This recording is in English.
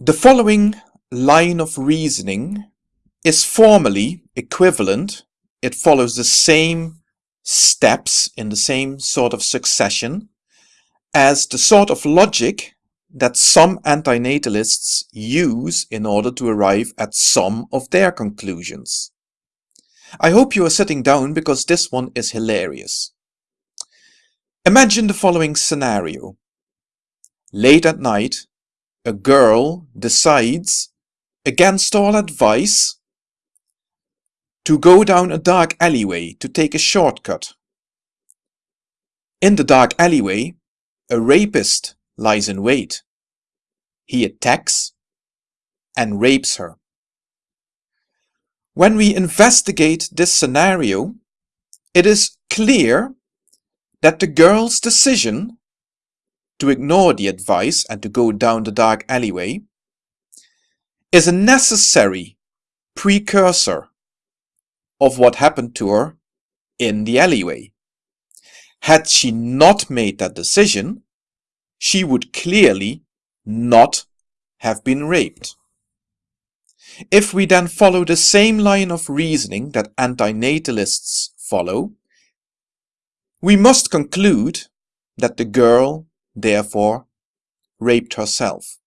The following line of reasoning is formally equivalent. It follows the same steps in the same sort of succession as the sort of logic that some antinatalists use in order to arrive at some of their conclusions. I hope you are sitting down because this one is hilarious. Imagine the following scenario. Late at night, a girl decides, against all advice, to go down a dark alleyway to take a shortcut. In the dark alleyway, a rapist lies in wait. He attacks and rapes her. When we investigate this scenario, it is clear that the girl's decision to ignore the advice and to go down the dark alleyway is a necessary precursor of what happened to her in the alleyway. Had she not made that decision, she would clearly not have been raped. If we then follow the same line of reasoning that antinatalists follow, we must conclude that the girl therefore raped herself.